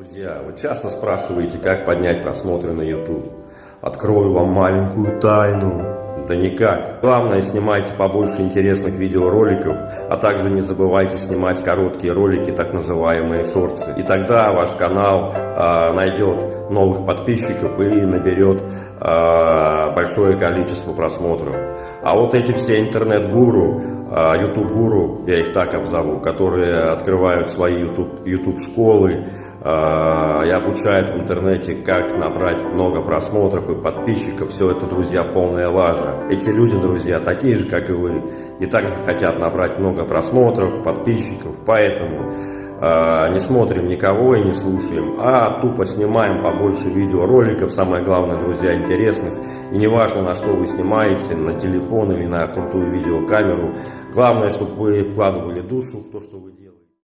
Друзья, вы часто спрашиваете, как поднять просмотры на YouTube. Открою вам маленькую тайну. Да никак. Главное, снимайте побольше интересных видеороликов, а также не забывайте снимать короткие ролики, так называемые шорты. И тогда ваш канал э, найдет новых подписчиков и наберет э, большое количество просмотров. А вот эти все интернет-гуру, э, YouTube-гуру, я их так обзову, которые открывают свои YouTube-школы, а, и обучают в интернете, как набрать много просмотров и подписчиков. Все это, друзья, полная лажа. Эти люди, друзья, такие же, как и вы, и также хотят набрать много просмотров, подписчиков. Поэтому э, не смотрим никого и не слушаем, а тупо снимаем побольше видеороликов, самое главное, друзья, интересных. И неважно, на что вы снимаете, на телефон или на крутую видеокамеру. Главное, чтобы вы вкладывали душу в то, что вы делаете.